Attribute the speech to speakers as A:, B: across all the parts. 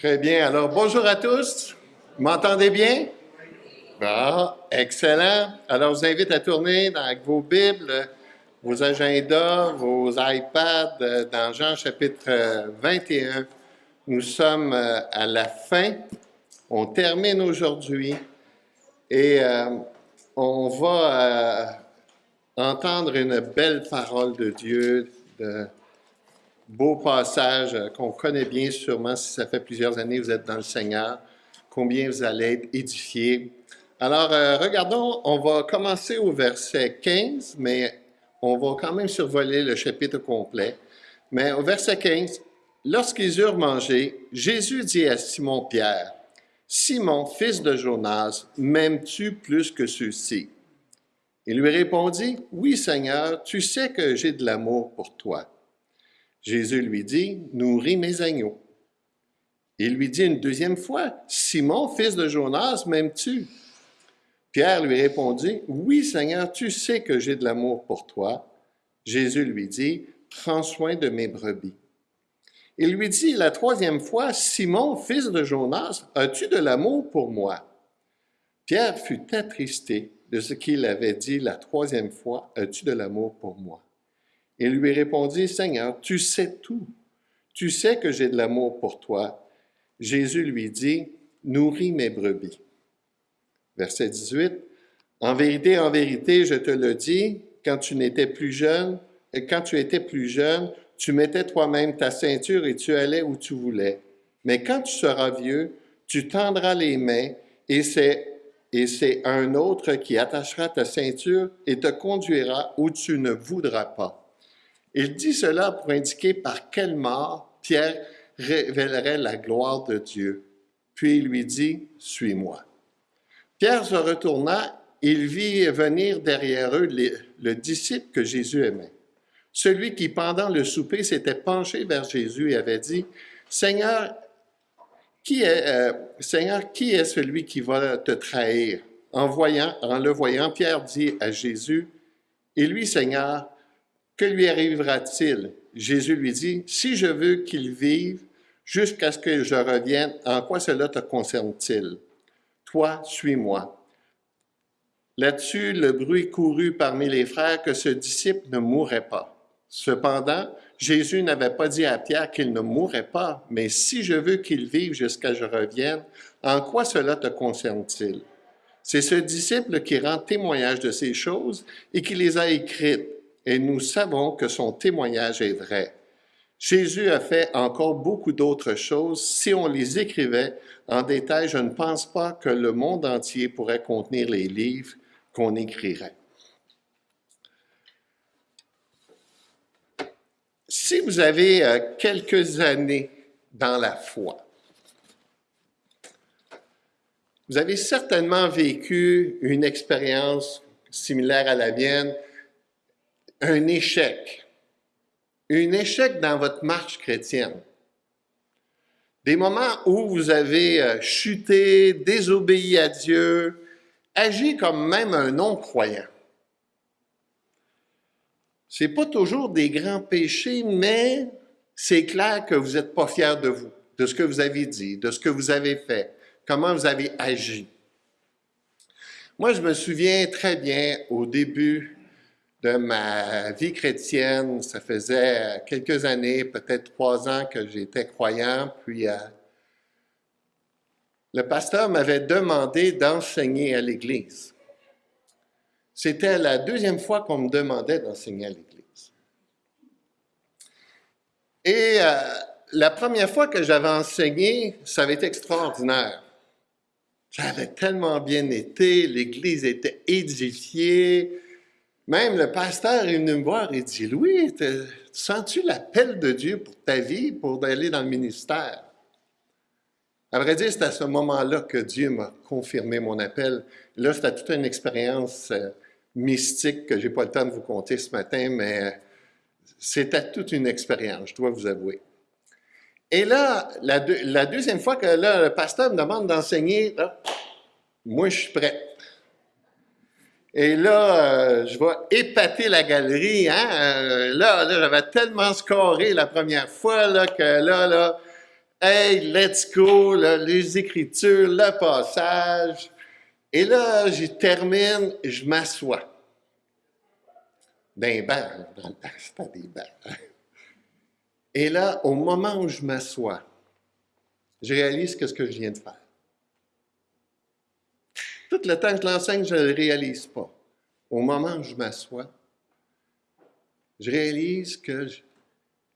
A: Très bien. Alors, bonjour à tous. M'entendez bien? Bon, excellent. Alors, je vous invite à tourner avec vos Bibles, vos agendas, vos iPads euh, dans Jean chapitre 21. Nous sommes euh, à la fin. On termine aujourd'hui et euh, on va entendre une belle parole de Dieu, beau passage qu'on connaît bien sûrement si ça fait plusieurs années que vous êtes dans le Seigneur, combien vous allez être édifiés. Alors, euh, regardons, on va commencer au verset 15, mais on va quand même survoler le chapitre complet. Mais au verset 15, lorsqu'ils eurent mangé, Jésus dit à Simon-Pierre, Simon, fils de Jonas, m'aimes-tu plus que ceux-ci? Il lui répondit, Oui, Seigneur, tu sais que j'ai de l'amour pour toi. Jésus lui dit, Nourris mes agneaux. Il lui dit une deuxième fois, Simon, fils de Jonas, m'aimes-tu? Pierre lui répondit, Oui, Seigneur, tu sais que j'ai de l'amour pour toi. Jésus lui dit, Prends soin de mes brebis. Il lui dit la troisième fois, Simon, fils de Jonas, as-tu de l'amour pour moi? Pierre fut attristé de ce qu'il avait dit la troisième fois, As-tu de l'amour pour moi? Il lui répondit, Seigneur, tu sais tout. Tu sais que j'ai de l'amour pour toi. Jésus lui dit, Nourris mes brebis. Verset 18. En vérité, en vérité, je te le dis, quand tu n'étais plus jeune, et quand tu étais plus jeune, tu mettais toi-même ta ceinture et tu allais où tu voulais. Mais quand tu seras vieux, tu tendras les mains et c'est un autre qui attachera ta ceinture et te conduira où tu ne voudras pas. Il dit cela pour indiquer par quelle mort Pierre révélerait la gloire de Dieu. Puis il lui dit, Suis-moi. Pierre se retourna, il vit venir derrière eux le disciple que Jésus aimait. Celui qui, pendant le souper, s'était penché vers Jésus et avait dit, Seigneur, qui est, euh, Seigneur, qui est celui qui va te trahir? En, voyant, en le voyant, Pierre dit à Jésus, Et lui, Seigneur, que lui arrivera-t-il? Jésus lui dit, Si je veux qu'il vive jusqu'à ce que je revienne, en quoi cela te concerne-t-il? Toi, suis-moi. Là-dessus, le bruit courut parmi les frères que ce disciple ne mourrait pas. Cependant, Jésus n'avait pas dit à Pierre qu'il ne mourrait pas, mais si je veux qu'il vive jusqu'à je revienne, en quoi cela te concerne-t-il? C'est ce disciple qui rend témoignage de ces choses et qui les a écrites et nous savons que son témoignage est vrai. Jésus a fait encore beaucoup d'autres choses. Si on les écrivait en détail, je ne pense pas que le monde entier pourrait contenir les livres qu'on écrirait. Si vous avez euh, quelques années dans la foi, vous avez certainement vécu une expérience similaire à la mienne un échec, un échec dans votre marche chrétienne. Des moments où vous avez euh, chuté, désobéi à Dieu, agi comme même un non-croyant. C'est pas toujours des grands péchés, mais c'est clair que vous n'êtes pas fier de vous, de ce que vous avez dit, de ce que vous avez fait, comment vous avez agi. Moi, je me souviens très bien au début de ma vie chrétienne. Ça faisait quelques années, peut-être trois ans que j'étais croyant, puis euh, le pasteur m'avait demandé d'enseigner à l'Église. C'était la deuxième fois qu'on me demandait d'enseigner à l'Église. Et euh, la première fois que j'avais enseigné, ça avait été extraordinaire. Ça avait tellement bien été, l'Église était édifiée, même le pasteur est venu me voir et dit, Louis, sens-tu l'appel de Dieu pour ta vie, pour aller dans le ministère? À vrai dire, c'est à ce moment-là que Dieu m'a confirmé mon appel. Là, c'était toute une expérience euh, mystique que je n'ai pas le temps de vous conter ce matin, mais euh, c'était toute une expérience, je dois vous avouer. Et là, la, deuxième fois que le pasteur me demande d'enseigner, moi, je suis prêt. Et là, euh, je vais épater la galerie. Hein? Euh, là, là j'avais tellement scoré la première fois que là, là, Hey, let's go, les écritures, le passage. Et là, je termine, je m'assois. D'un banc, c'était des bancs. Et là, au moment où je m'assois, je réalise que ce que je viens de faire. Tout le temps que je l'enseigne, je ne le réalise pas. Au moment où je m'assois, je réalise que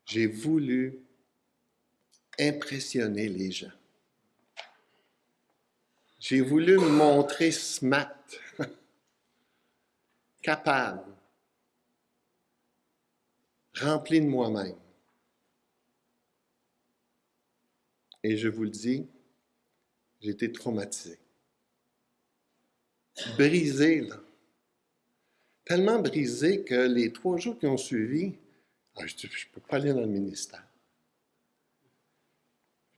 A: j'ai voulu impressionner les gens. J'ai voulu me montrer smart, capable, rempli de moi-même. Et je vous le dis, j'ai été traumatisé. Brisé, là. Tellement brisé que les trois jours qui ont suivi, ah, je ne peux pas aller dans le ministère.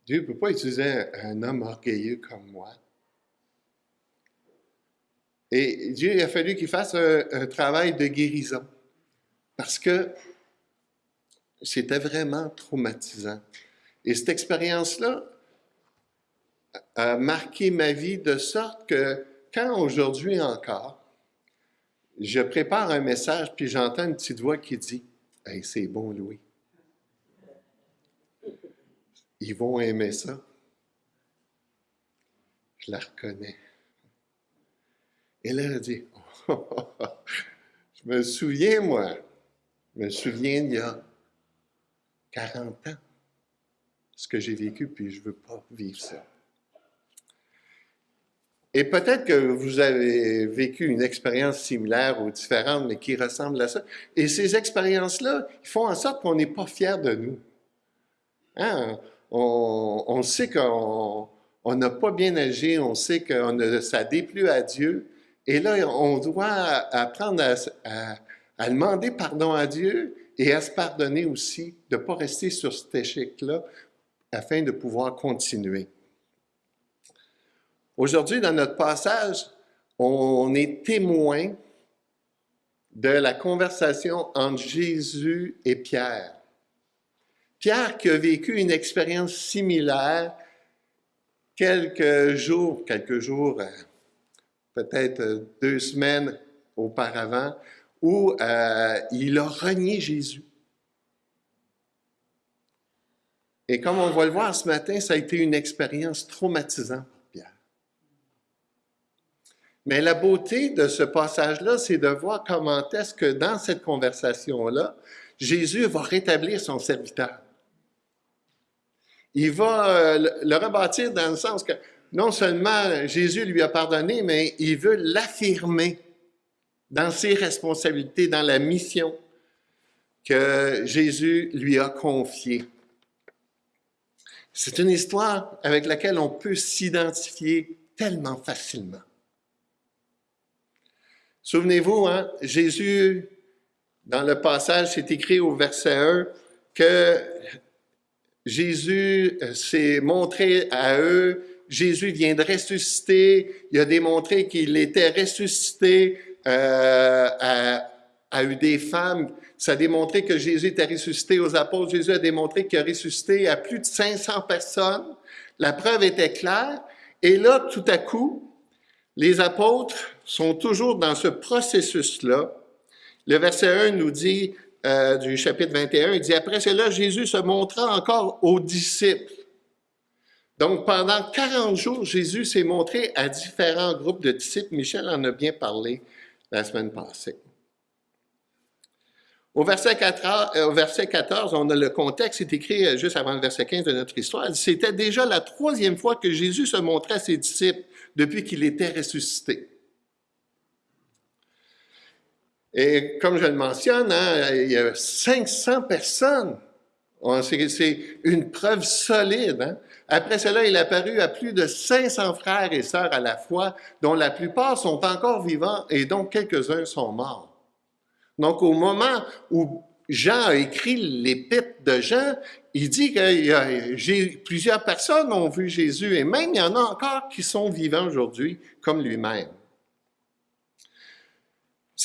A: Dieu ne peut pas utiliser un, homme orgueilleux comme moi. Et Dieu il a fallu qu'il fasse un, travail de guérison parce que c'était vraiment traumatisant. Et cette expérience-là a marqué ma vie de sorte que quand aujourd'hui encore, je prépare un message puis j'entends une petite voix qui dit c'est bon, Louis ils vont aimer ça. Je la reconnais. Et là, elle dit, je me souviens, moi, je me souviens il y a 40 ans, ce que j'ai vécu, puis je ne veux pas vivre ça. Et peut-être que vous avez vécu une expérience similaire ou différente, mais qui ressemble à ça. Et ces expériences-là, font en sorte qu'on n'est pas fiers de nous. Hein? on, sait qu'on n'a pas bien agi, on sait que ça déplut à Dieu. Et là, on doit apprendre à, demander pardon à Dieu et à se pardonner aussi, de ne pas rester sur cet échec-là afin de pouvoir continuer. Aujourd'hui, dans notre passage, on est témoin de la conversation entre Jésus et Pierre. Pierre qui a vécu une expérience similaire quelques jours, quelques jours, euh, peut-être deux semaines auparavant, où euh, il a renié Jésus. Et comme on va le voir ce matin, ça a été une expérience traumatisante. Mais la beauté de ce passage-là, c'est de voir comment est-ce que dans cette conversation-là, Jésus va rétablir son serviteur il va euh, le rebâtir dans le sens que non seulement Jésus lui a pardonné, mais il veut l'affirmer dans ses responsabilités, dans la mission que Jésus lui a confiée. C'est une histoire avec laquelle on peut s'identifier tellement facilement. Souvenez-vous, hein, Jésus, dans le passage, c'est écrit au verset 1 que Jésus euh, s'est montré à eux, Jésus vient de ressusciter, il a démontré qu'il était ressuscité euh, à, à des femmes. Ça a démontré que Jésus était ressuscité aux apôtres. Jésus a démontré qu'il a ressuscité à plus de 500 personnes. La preuve était claire. Et là, tout à coup, les apôtres sont toujours dans ce processus-là. Le verset 1 nous dit, euh, du chapitre 21, il dit, après cela, Jésus se montra encore aux disciples. Donc, pendant 40 jours, Jésus s'est montré à différents groupes de disciples. Michel en a bien parlé la semaine passée. Au verset, 14, euh, au verset 14, on a le contexte, c'est écrit euh, juste avant le verset 15 de notre histoire. C'était déjà la troisième fois que Jésus se montrait à ses disciples depuis qu'il était ressuscité. Et comme je le mentionne, hein, il y a 500 personnes. C'est une preuve solide. Hein. Après cela, il est apparu à plus de 500 frères et sœurs à la fois, dont la plupart sont encore vivants et dont quelques-uns sont morts. Donc, au moment où Jean a écrit l'épître de Jean, il dit que plusieurs personnes ont vu Jésus et même il y en a encore qui sont vivants aujourd'hui comme lui-même.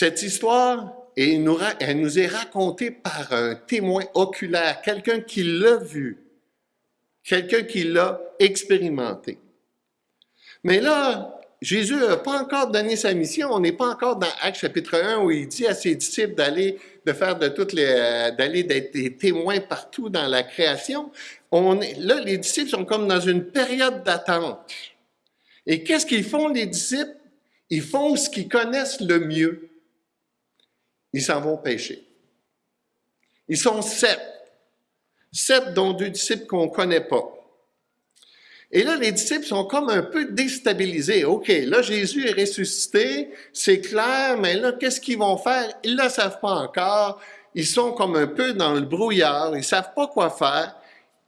A: Cette histoire, elle nous est racontée par un témoin oculaire, quelqu'un qui l'a vu. quelqu'un qui l'a expérimenté. Mais là, Jésus n'a pas encore donné sa mission. On n'est pas encore dans Actes chapitre 1 où il dit à ses disciples d'aller, de faire de toutes les, euh, d'aller d'être des témoins partout dans la création. On là, les disciples sont comme dans une période d'attente. Et qu'est-ce qu'ils font, les disciples? Ils font ce qu'ils connaissent le mieux. Ils s'en vont pêcher. Ils sont sept. Sept dont deux disciples qu'on ne connaît pas. Et là, les disciples sont comme un peu déstabilisés. OK, là, Jésus est ressuscité, c'est clair, mais là, qu'est-ce qu'ils vont faire? Ils ne le savent pas encore. Ils sont comme un peu dans le brouillard, ils ne savent pas quoi faire.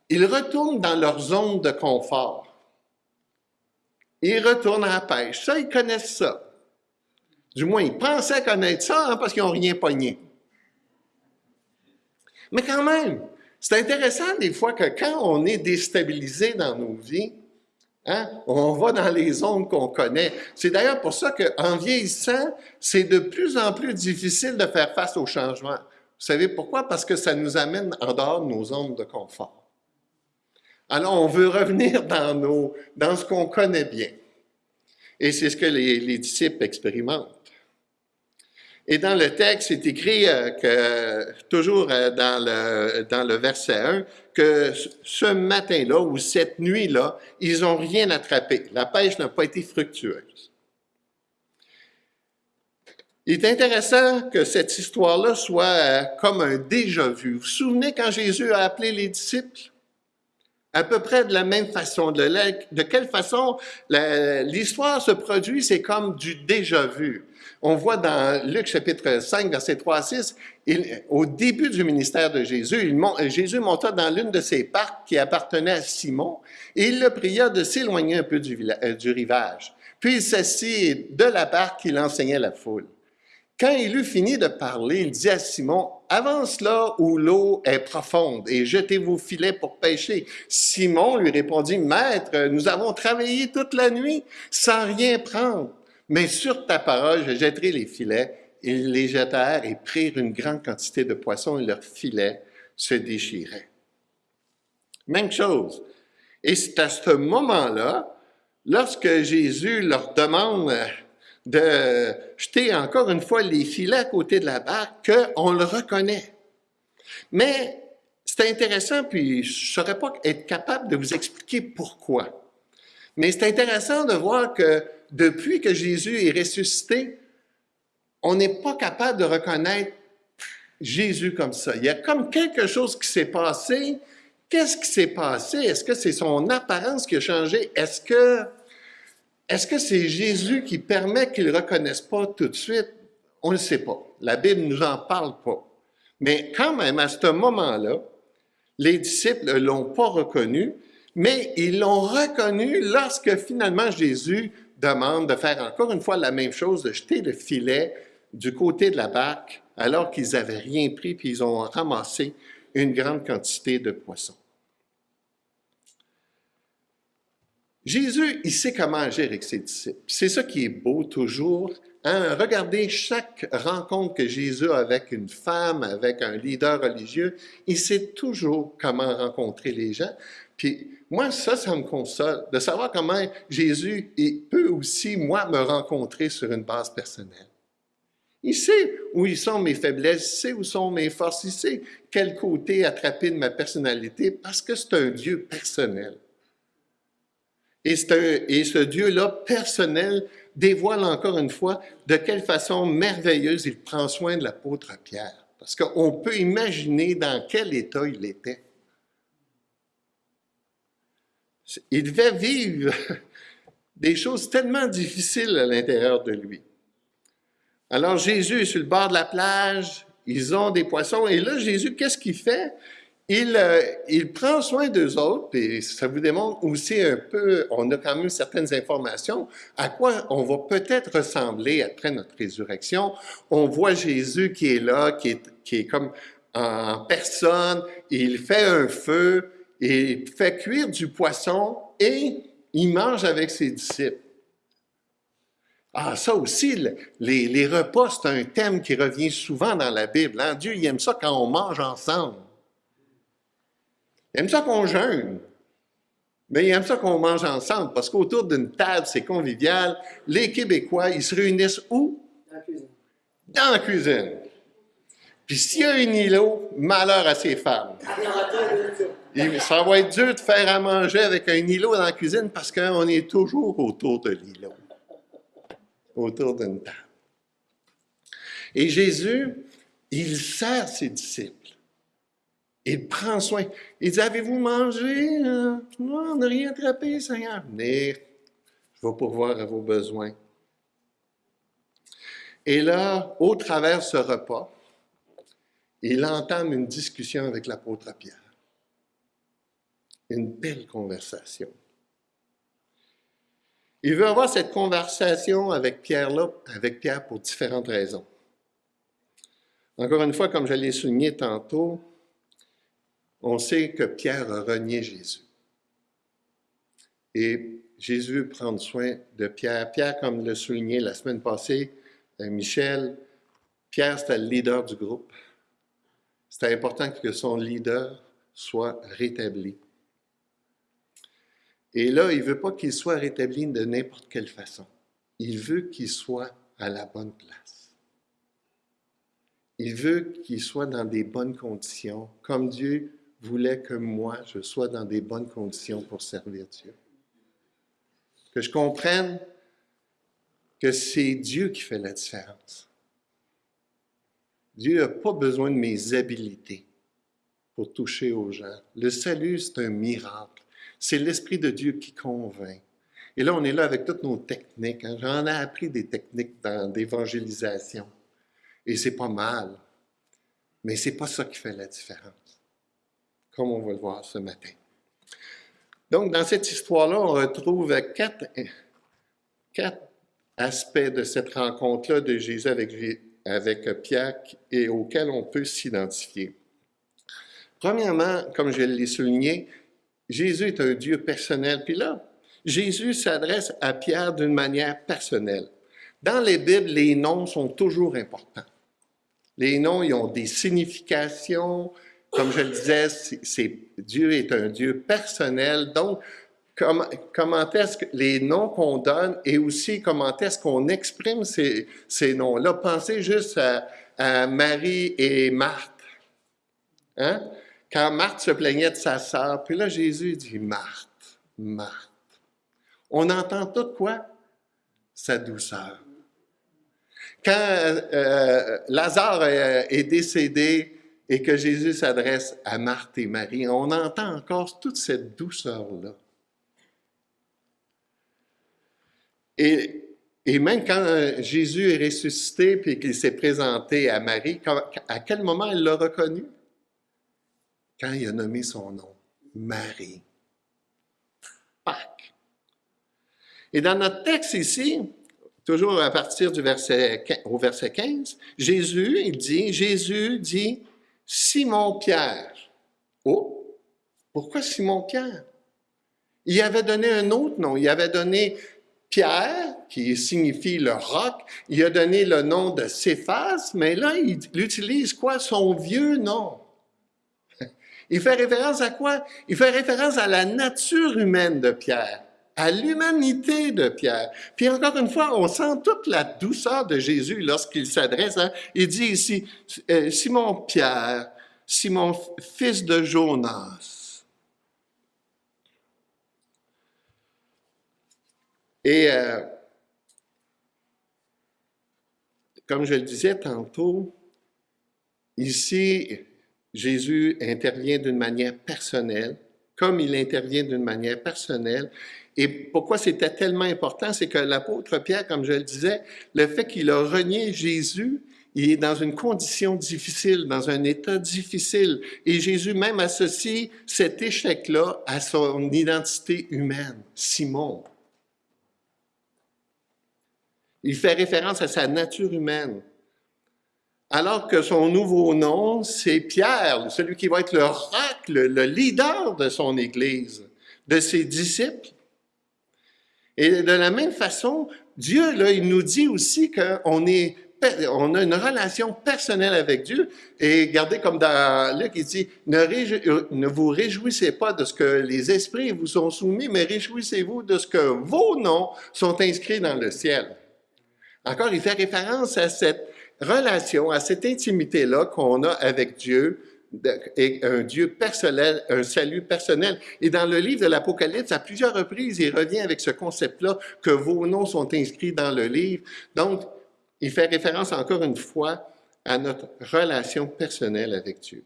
A: Ils retournent dans leur zone de confort. Ils retournent à la pêche. Ça, ils connaissent ça. Du moins, ils pensaient connaître ça hein, parce qu'ils n'ont rien pogné. Mais quand même, c'est intéressant des fois que quand on est déstabilisé dans nos vies, hein, on va dans les zones qu'on connaît. C'est d'ailleurs pour ça qu'en vieillissant, c'est de plus en plus difficile de faire face au changement. Vous savez pourquoi? Parce que ça nous amène en dehors de nos zones de confort. Alors, on veut revenir dans, nos, dans ce qu'on connaît bien. Et c'est ce que les disciples expérimentent. Et dans le texte, c'est écrit euh, que, toujours euh, dans le, dans le verset 1, que ce matin-là ou cette nuit-là, ils n'ont rien attrapé. La pêche n'a pas été fructueuse. Il est intéressant que cette histoire-là soit euh, comme un déjà-vu. Vous vous souvenez quand Jésus a appelé les disciples? À peu près de la même façon. De, de quelle façon? L'histoire se produit, c'est comme du déjà-vu. On voit dans Luc chapitre 5, verset 3 à 6, au début du ministère de Jésus, Jésus monta dans l'une de ses parcs qui appartenait à Simon et il le pria de s'éloigner un peu du, euh, rivage. Puis il s'assit de la barque, il enseignait la foule. Quand il eut fini de parler, il dit à Simon, avance là où l'eau est profonde et jetez vos filets pour pêcher. Simon lui répondit, Maître, nous avons travaillé toute la nuit sans rien prendre mais sur ta parole, je jetterai les filets. Ils les jetèrent et prirent une grande quantité de poissons et leurs filets se déchiraient. Même chose. Et c'est à ce moment-là, lorsque Jésus leur demande de jeter encore une fois les filets à côté de la barque, qu'on le reconnaît. Mais c'est intéressant, puis je ne saurais pas être capable de vous expliquer pourquoi. Mais c'est intéressant de voir que depuis que Jésus est ressuscité, on n'est pas capable de reconnaître Jésus comme ça. Il y a comme quelque chose qui s'est passé. Qu'est-ce qui s'est passé? Est-ce que c'est son apparence qui a changé? Est-ce que est-ce c'est Jésus qui permet qu'ils ne reconnaissent pas tout de suite? On ne sait pas. La Bible ne nous en parle pas. Mais quand même, à ce moment-là, les disciples ne l'ont pas reconnu, mais ils l'ont reconnu lorsque finalement Jésus demande de faire encore une fois la même chose, de jeter le filet du côté de la barque alors qu'ils n'avaient rien pris, puis ils ont ramassé une grande quantité de poissons. Jésus, il sait comment agir avec ses disciples. C'est ça qui est beau toujours. Hein? Regardez chaque rencontre que Jésus a avec une femme, avec un leader religieux, il sait toujours comment rencontrer les gens. Puis moi, ça, ça me console, de savoir comment Jésus peut aussi, moi, me rencontrer sur une base personnelle. Il sait où sont mes faiblesses, il sait où sont mes forces, il sait quel côté attraper de ma personnalité, parce que c'est un Dieu personnel. Et, et ce Dieu-là, personnel, dévoile encore une fois de quelle façon merveilleuse il prend soin de l'apôtre Pierre. Parce qu'on peut imaginer dans quel état il était. Il devait vivre des choses tellement difficiles à l'intérieur de lui. Alors Jésus est sur le bord de la plage, ils ont des poissons, et là Jésus, qu'est-ce qu'il fait? Il, euh, il, prend soin d'eux autres, et ça vous démontre aussi un peu, on a quand même certaines informations, à quoi on va peut-être ressembler après notre résurrection. On voit Jésus qui est là, qui est, qui est comme en personne, il fait un feu, il fait cuire du poisson et il mange avec ses disciples. Ah, ça aussi, les, les repas, c'est un thème qui revient souvent dans la Bible. Hein? Dieu, il aime ça quand on mange ensemble. Il aime ça qu'on jeûne. Mais il aime ça qu'on mange ensemble, parce qu'autour d'une table, c'est convivial. Les Québécois, ils se réunissent où?
B: Dans la cuisine.
A: Dans la cuisine. Puis s'il y a un îlot, malheur à ces femmes. Ça va être dur de faire à manger avec un îlot dans la cuisine parce qu'on est toujours autour de l'îlot, autour d'une table. Et Jésus, il sert ses disciples. Il prend soin. Il dit, avez-vous mangé? Euh, Non, on n'a rien attrapé, Seigneur? Venez, je vais pourvoir à vos besoins. Et là, au travers de ce repas, il entame une discussion avec l'apôtre Pierre. Une belle conversation. Il veut avoir cette conversation avec Pierre-là, avec Pierre pour différentes raisons. Encore une fois, comme je l'ai souligné tantôt, on sait que Pierre a renié Jésus. Et Jésus veut prendre soin de Pierre. Pierre, comme le souligné la semaine passée, euh, Michel, Pierre, c'était le leader du groupe. C'était important que son leader soit rétabli. Et là, il ne veut pas qu'il soit rétabli de n'importe quelle façon. Il veut qu'il soit à la bonne place. Il veut qu'il soit dans des bonnes conditions, comme Dieu voulait que moi, je sois dans des bonnes conditions pour servir Dieu. Que je comprenne que c'est Dieu qui fait la différence. Dieu n'a pas besoin de mes habiletés pour toucher aux gens. Le salut, c'est un miracle. C'est l'Esprit de Dieu qui convainc. Et là, on est là avec toutes nos techniques. hein. J'en ai appris des techniques d'évangélisation. Et c'est pas mal. Mais c'est pas ça qui fait la différence. Comme on va le voir ce matin. Donc, dans cette histoire-là, on retrouve quatre, quatre aspects de cette rencontre-là de Jésus avec, avec Pierre et auxquels on peut s'identifier. Premièrement, comme je l'ai souligné, Jésus est un Dieu personnel. Puis là, Jésus s'adresse à Pierre d'une manière personnelle. Dans les Bibles, les noms sont toujours importants. Les noms, ils ont des significations. Comme je le disais, Dieu est un Dieu personnel. Donc, comment, est-ce que les noms qu'on donne et aussi comment est-ce qu'on exprime ces, ces noms-là? Pensez juste à, à Marie et Marthe. Hein? Quand Marthe se plaignait de sa sœur, puis là, Jésus dit Marthe, Marthe. On entend tout quoi? Sa douceur. Quand euh, Lazare euh, est décédé et que Jésus s'adresse à Marthe et Marie, on entend encore toute cette douceur-là. Et, et même quand euh, Jésus est ressuscité puis qu'il s'est présenté à Marie, à quel moment elle l'a reconnu? Quand il a nommé son nom, Marie. Pâques. Et dans notre texte ici, toujours à partir du verset, au verset 15, Jésus, il dit, Jésus dit, Simon-Pierre. Oh, pourquoi Simon-Pierre? Il avait donné un autre nom. Il avait donné Pierre, qui signifie le roc. Il a donné le nom de Céphas, mais là, il utilise quoi? Son vieux nom. Il fait référence à quoi? Il fait référence à la nature humaine de Pierre, à l'humanité de Pierre. Puis encore une fois, on sent toute la douceur de Jésus lorsqu'il s'adresse. hein. Il dit ici, euh, Simon Pierre, Simon fils de Jonas. Et euh, comme je le disais tantôt, ici, Jésus intervient d'une manière personnelle, comme il intervient d'une manière personnelle. Et pourquoi c'était tellement important, c'est que l'apôtre Pierre, comme je le disais, le fait qu'il a renié Jésus, il est dans une condition difficile, dans un état difficile. Et Jésus même associe cet échec-là à son identité humaine, Simon. Il fait référence à sa nature humaine. Alors que son nouveau nom, c'est Pierre, celui qui va être le roc, le, le leader de son Église, de ses disciples. Et de la même façon, Dieu, là, il nous dit aussi qu'on est on a une relation personnelle avec Dieu. Et regardez comme dans Luc, il dit, ne, euh, ne, vous réjouissez pas de ce que les esprits vous sont soumis, mais réjouissez-vous de ce que vos noms sont inscrits dans le ciel. Encore, il fait référence à cette relation, à cette intimité-là qu'on a avec Dieu, et un Dieu personnel, un salut personnel. Et dans le livre de l'Apocalypse, à plusieurs reprises, il revient avec ce concept-là que vos noms sont inscrits dans le livre. Donc, il fait référence encore une fois à notre relation personnelle avec Dieu.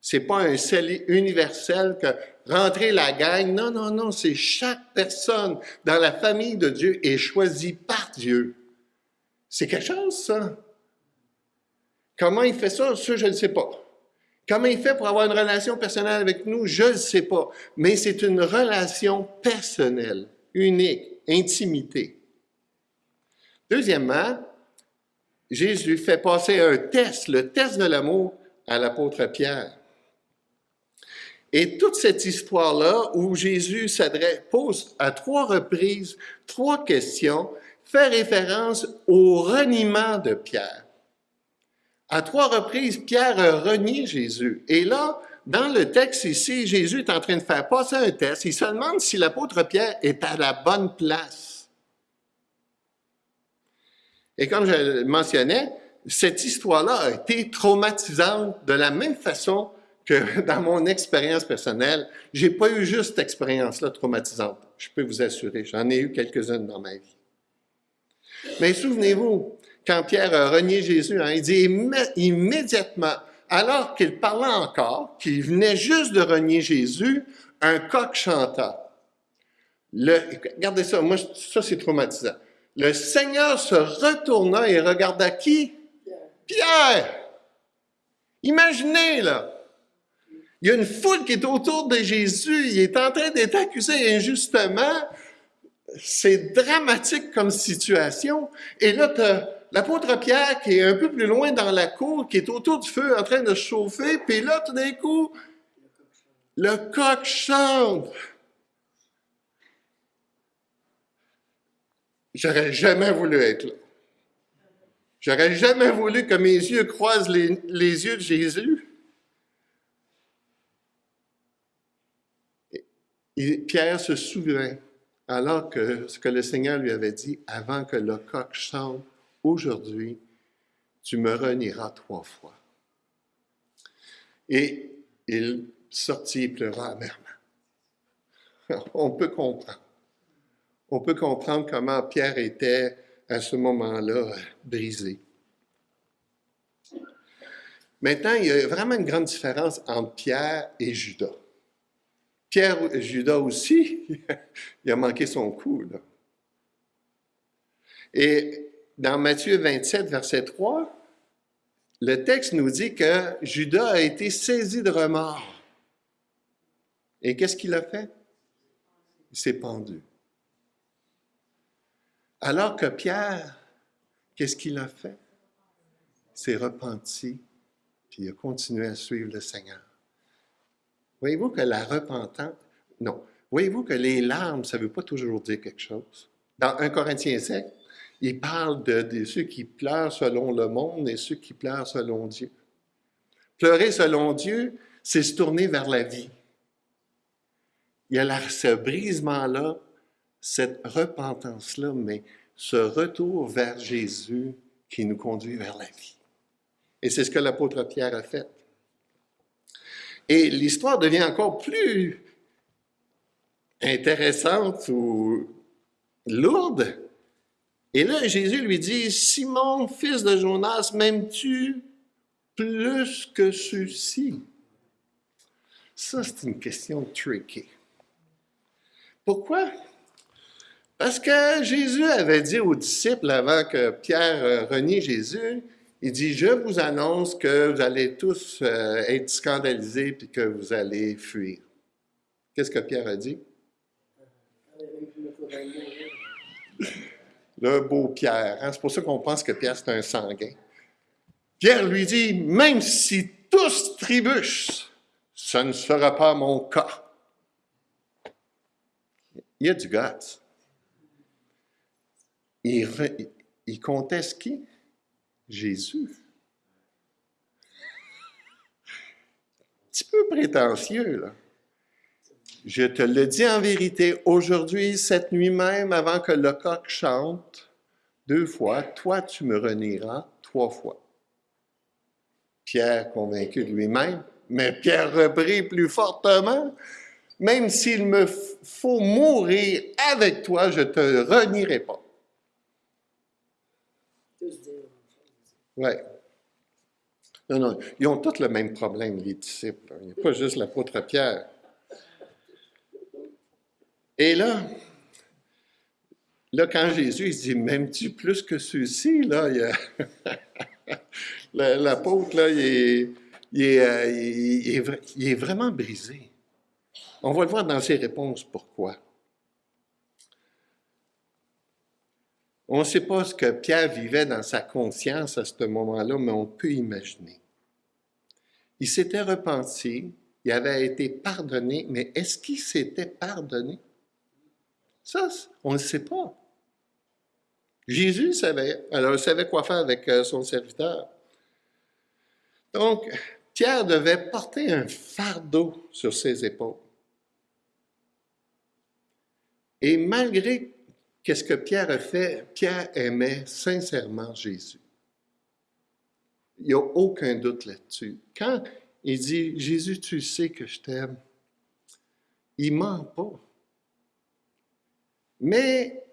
A: C'est pas un salut universel que rentrer la gang. Non, non, non, c'est chaque personne dans la famille de Dieu est choisie par Dieu. C'est quelque chose, ça. Comment il fait ça? Ça, je ne sais pas. Comment il fait pour avoir une relation personnelle avec nous? Je ne sais pas. Mais c'est une relation personnelle, unique, intimité. Deuxièmement, Jésus fait passer un test, le test de l'amour, à l'apôtre Pierre. Et toute cette histoire-là, où Jésus s'adresse, pose à trois reprises trois questions, fait référence au reniement de Pierre. À trois reprises, Pierre a renié Jésus. Et là, dans le texte ici, Jésus est en train de faire passer un test. Il se demande si l'apôtre Pierre est à la bonne place. Et comme je le mentionnais, cette histoire-là a été traumatisante de la même façon que dans mon expérience personnelle. J'ai pas eu juste cette expérience-là traumatisante. Je peux vous assurer, j'en ai eu quelques-unes dans ma vie. Mais souvenez-vous, quand Pierre a renié Jésus, hein, il dit immédiatement, alors qu'il parlait encore, qu'il venait juste de renier Jésus, un coq chanta. Le, regardez ça, moi, ça c'est traumatisant. Le Seigneur se retourna et regarda qui? Pierre. Imaginez, là. Il y a une foule qui est autour de Jésus, il est en train d'être accusé injustement, c'est dramatique comme situation. Et là, tu as l'apôtre Pierre qui est un peu plus loin dans la cour, qui est autour du feu en train de chauffer, puis là, tout d'un coup, le coq chante. J'aurais jamais voulu être là. J'aurais jamais voulu que mes yeux croisent les, yeux de Jésus. Pierre se souvient alors que ce que le Seigneur lui avait dit avant que le coq chante, aujourd'hui, tu me renieras trois fois. Et il sortit et pleura amèrement. On peut comprendre. On peut comprendre comment Pierre était à ce moment-là brisé. Maintenant, il y a vraiment une grande différence entre Pierre et Judas. Pierre, Judas aussi, il a manqué son coup. Et dans Matthieu 27, verset 3, le texte nous dit que Judas a été saisi de remords. Et qu'est-ce qu'il a fait? Il s'est pendu. Alors que Pierre, qu'est-ce qu'il a fait? Il s'est repenti, puis il a continué à suivre le Seigneur. Voyez-vous que la repentance, non. Voyez-vous que les larmes, ça ne veut pas toujours dire quelque chose? Dans 1 Corinthiens 7, il parle de, ceux qui pleurent selon le monde et ceux qui pleurent selon Dieu. Pleurer selon Dieu, c'est se tourner vers la vie. Il y a ce brisement-là, cette repentance-là, mais ce retour vers Jésus qui nous conduit vers la vie. Et c'est ce que l'apôtre Pierre a fait. Et l'histoire devient encore plus intéressante ou lourde. Et là, Jésus lui dit, Simon, fils de Jonas, m'aimes-tu plus que ceci? Ça, c'est une question tricky. Pourquoi? Parce que Jésus avait dit aux disciples avant que Pierre renie Jésus, il dit, je vous annonce que vous allez tous euh, être scandalisés puis que vous allez fuir. Qu'est-ce que Pierre a dit? Le beau Pierre. Hein? C'est pour ça qu'on pense que Pierre, c'est un sanguin. Pierre lui dit, même si tous trébuchent, ce ne sera pas mon cas. Il y a du guts. Il, il conteste qui? Jésus. Un petit peu prétentieux, là. Je te le dis en vérité, aujourd'hui, cette nuit même, avant que le coq chante, deux fois, toi tu me renieras trois fois. Pierre convaincu de lui-même, mais Pierre reprit plus fortement, même s'il me faut mourir avec toi, je te renierai pas. Oui. Non, non, ils ont tous le même problème, les disciples. Il n'y a pas juste l'apôtre Pierre. Et là, là, quand Jésus il dit, M'aimes-tu plus que ceux-ci? L'apôtre, là, est, euh, il est vraiment brisé. On va le voir dans ses réponses pourquoi. On ne sait pas ce que Pierre vivait dans sa conscience à ce moment-là, mais on peut imaginer. Il s'était repenti, il avait été pardonné, mais est-ce qu'il s'était pardonné? Ça, on ne sait pas. Jésus savait, alors il savait quoi faire avec euh, son serviteur. Donc, Pierre devait porter un fardeau sur ses épaules. Et malgré qu'est-ce que Pierre a fait, Pierre aimait sincèrement Jésus. Il n'y a aucun doute là-dessus. Quand il dit, Jésus, tu sais que je t'aime, il ment pas. Mais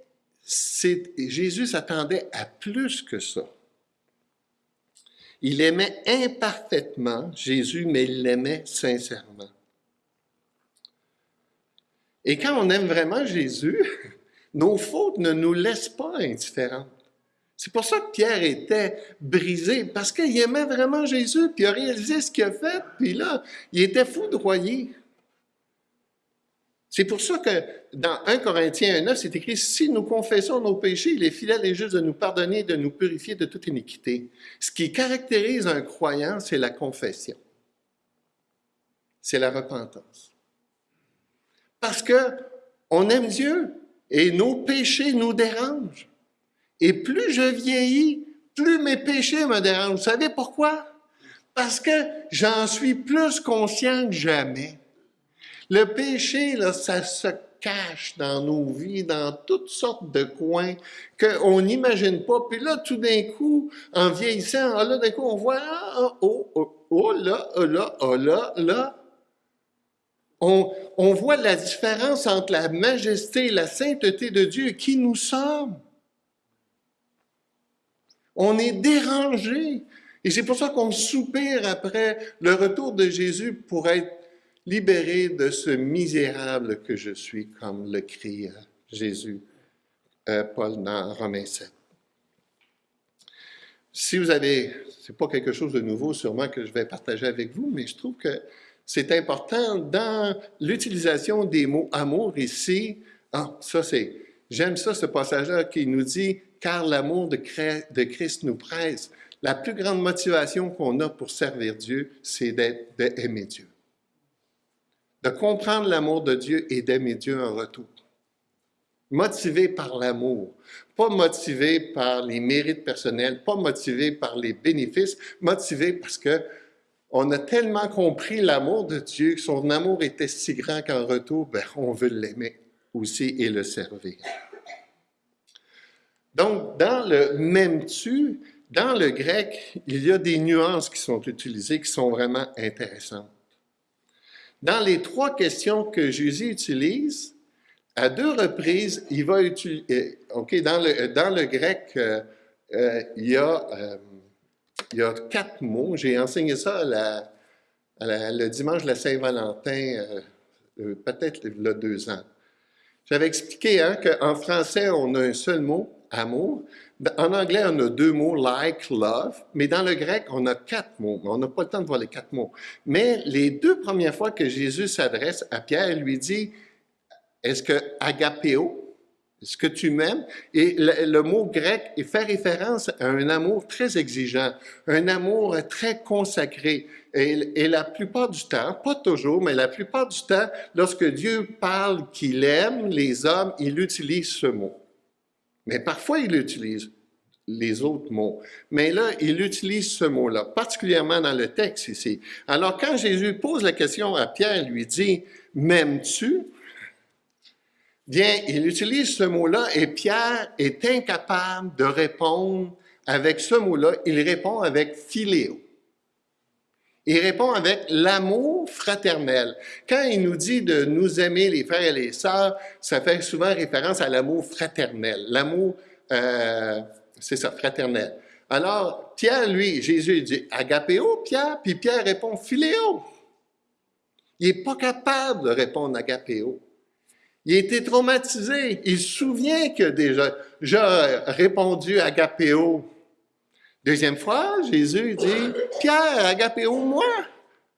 A: Jésus s'attendait à plus que ça. Il aimait imparfaitement Jésus, mais il l'aimait sincèrement. Et quand on aime vraiment Jésus, nos fautes ne nous laissent pas indifférents. C'est pour ça que Pierre était brisé, parce qu'il aimait vraiment Jésus, puis il a réalisé ce qu'il a fait, puis là, il était foudroyé. C'est pour ça que dans 1 Corinthiens 9, c'est écrit, si nous confessons nos péchés, il est fidèle et juste de nous pardonner, de nous purifier de toute iniquité. Ce qui caractérise un croyant, c'est la confession. C'est la repentance. Parce que on aime Dieu et nos péchés nous dérangent. Et plus je vieillis, plus mes péchés me dérangent. Vous savez pourquoi? Parce que j'en suis plus conscient que jamais. Le péché, là, ça se cache dans nos vies, dans toutes sortes de coins qu'on n'imagine pas. Puis là, tout d'un coup, en vieillissant, ah, là, d'un coup, on voit, ah, oh, oh, oh, là, oh, là, là, là. On, voit la différence entre la majesté la sainteté de Dieu et qui nous sommes. On est dérangé. Et c'est pour ça qu'on soupire après le retour de Jésus pour être libéré de ce misérable que je suis, comme le crie Jésus, euh, Paul dans Romains 7. Si vous avez, c'est pas quelque chose de nouveau sûrement que je vais partager avec vous, mais je trouve que c'est important dans l'utilisation des mots amour ici. Ah, ça c'est, j'aime ça ce passage-là qui nous dit, car l'amour de, de Christ nous presse. La plus grande motivation qu'on a pour servir Dieu, c'est d'aimer Dieu de comprendre l'amour de Dieu et d'aimer Dieu en retour. Motivé par l'amour, pas motivé par les mérites personnels, pas motivé par les bénéfices, motivé parce que on a tellement compris l'amour de Dieu, que son amour était si grand qu'en retour, ben, on veut l'aimer aussi et le servir. Donc, dans le même tu, dans le grec, il y a des nuances qui sont utilisées qui sont vraiment intéressantes. Dans les trois questions que Jésus utilise, à deux reprises, il va utiliser, euh, OK, dans le, dans le grec, euh, euh, il, y a, il y a quatre mots. J'ai enseigné ça le dimanche de la Saint-Valentin, peut-être il y a deux ans. J'avais expliqué hein, qu'en français, on a un seul mot, amour. En anglais, on a deux mots, like, love, mais dans le grec, on a quatre mots. On n'a pas le temps de voir les quatre mots. Mais les deux premières fois que Jésus s'adresse à Pierre, il lui dit, est-ce que agapéo, est-ce que tu m'aimes? Et le, mot grec fait référence à un amour très exigeant, un amour très consacré. Et, la plupart du temps, pas toujours, mais la plupart du temps, lorsque Dieu parle qu'il aime les hommes, il utilise ce mot. Mais parfois, il l'utilise. les autres mots. Mais là, il utilise ce mot-là, particulièrement dans le texte ici. Alors, quand Jésus pose la question à Pierre, il lui dit, M'aimes-tu? Bien, il utilise ce mot-là et Pierre est incapable de répondre avec ce mot-là. Il répond avec philéo. Il répond avec l'amour fraternel. Quand il nous dit de nous aimer les frères et les sœurs, ça fait souvent référence à l'amour fraternel, l'amour, euh, c'est ça, fraternel. Alors, Pierre, lui, Jésus dit agapéo, Pierre, puis Pierre répond philéo. Il n'est pas capable de répondre agapéo. Il a été traumatisé. Il se souvient que déjà, j'ai répondu agapéo Deuxième fois, Jésus dit, Pierre, agapéo moi?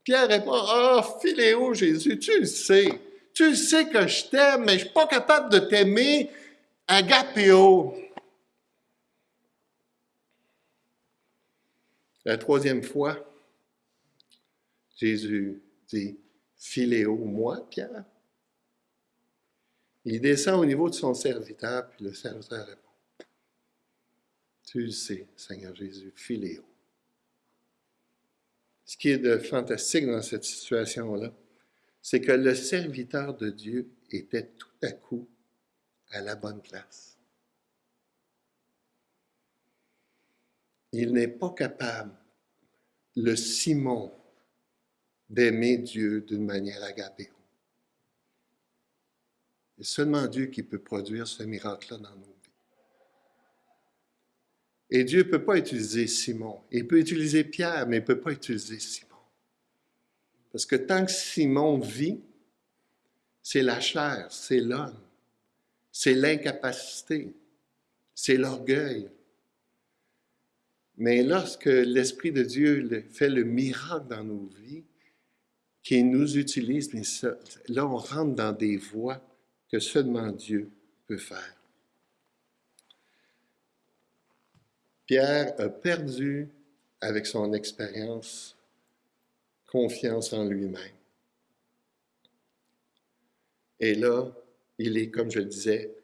A: Pierre répond, oh, philéo, Jésus, tu le sais. Tu le sais que je t'aime, mais je ne suis pas capable de t'aimer agapéo. La troisième fois, Jésus dit, philéo moi, Pierre? Il descend au niveau de son serviteur, puis le serviteur répond, Seigneur Jésus, filéo. Ce qui est de fantastique dans cette situation-là, c'est que le serviteur de Dieu était tout à coup à la bonne place. Il n'est pas capable, le Simon, d'aimer Dieu d'une manière agapée. C'est seulement Dieu qui peut produire ce miracle-là dans nous. Et Dieu ne peut pas utiliser Simon. Il peut utiliser Pierre, mais il ne peut pas utiliser Simon. Parce que tant que Simon vit, c'est la chair, c'est l'homme, c'est l'incapacité, c'est l'orgueil. Mais lorsque l'Esprit de Dieu fait le miracle dans nos vies, qu'il nous utilise, là on rentre dans des voies que seulement Dieu peut faire. Pierre a perdu, avec son expérience, confiance en lui-même. Et là, il est, comme je le disais,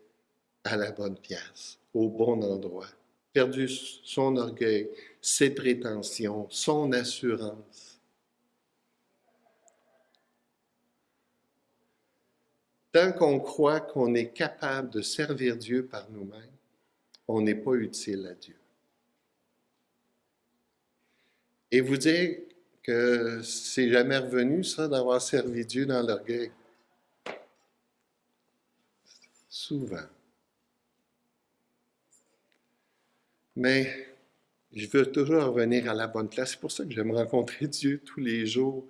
A: à la bonne pièce, au bon endroit. Perdu son orgueil, ses prétentions, son assurance. Tant qu'on croit qu'on est capable de servir Dieu par nous-mêmes, on n'est pas utile à Dieu. Et vous dire que c'est jamais revenu, ça, d'avoir servi Dieu dans l'orgueil? Souvent. Mais je veux toujours revenir à la bonne place. C'est pour ça que j'aime rencontrer Dieu tous les jours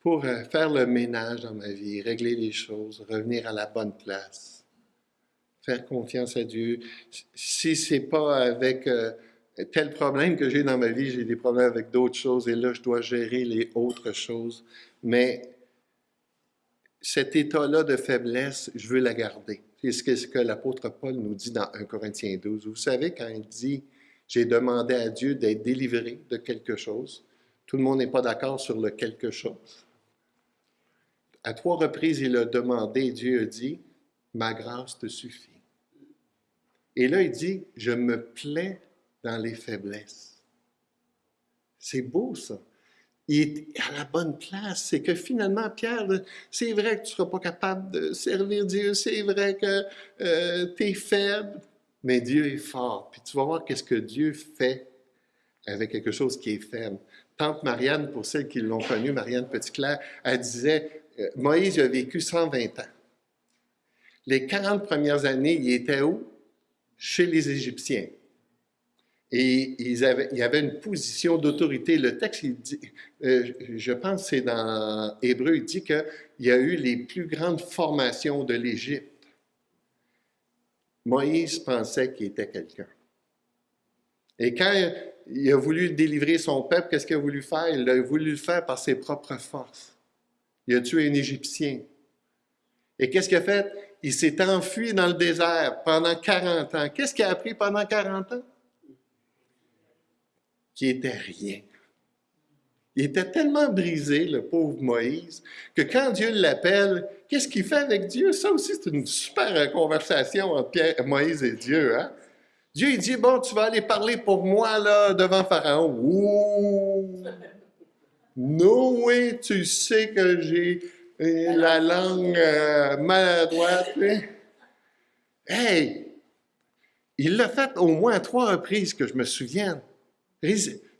A: pour euh, faire le ménage dans ma vie, régler les choses, revenir à la bonne place, faire confiance à Dieu. Si c'est pas avec euh, tel problème que j'ai dans ma vie, j'ai des problèmes avec d'autres choses et là, je dois gérer les autres choses. Mais cet état-là de faiblesse, je veux la garder. C'est ce que, l'apôtre Paul nous dit dans 1 Corinthiens 12. Vous savez, quand il dit J'ai demandé à Dieu d'être délivré de quelque chose, tout le monde n'est pas d'accord sur le quelque chose. À trois reprises, il a demandé Dieu a dit Ma grâce te suffit. Et là, il dit Je me plais dans les faiblesses. C'est beau, ça. Il est à la bonne place. C'est que finalement, Pierre, c'est vrai que tu ne seras pas capable de servir Dieu, c'est vrai que euh, tu es faible, mais Dieu est fort. Puis tu vas voir qu'est-ce que Dieu fait avec quelque chose qui est faible. Tante Marianne, pour celles qui l'ont connue, Marianne Petitclerc, elle disait, euh, Moïse a vécu 120 ans. Les 40 premières années, il était où? Chez les Égyptiens. Et il y avait une position d'autorité. Le texte, il dit, euh, je pense c'est dans Hébreu, il dit qu'il y a eu les plus grandes formations de l'Égypte. Moïse pensait qu'il était quelqu'un. Et quand il a voulu délivrer son peuple, qu'est-ce qu'il a voulu faire? Il a voulu le faire par ses propres forces. Il a tué un Égyptien. Et qu'est-ce qu'il a fait? Il s'est enfui dans le désert pendant 40 ans. Qu'est-ce qu'il a appris pendant 40 ans? Qui était rien. Il était tellement brisé, le pauvre Moïse, que quand Dieu l'appelle, qu'est-ce qu'il fait avec Dieu? Ça aussi, c'est une super conversation entre Moïse et Dieu. Hein? Dieu il dit, bon, tu vas aller parler pour moi là, devant Pharaon. Ouh! Noé, tu sais que j'ai euh, la langue euh, maladroite. Hey! Il l'a fait au moins trois reprises que je me souvienne.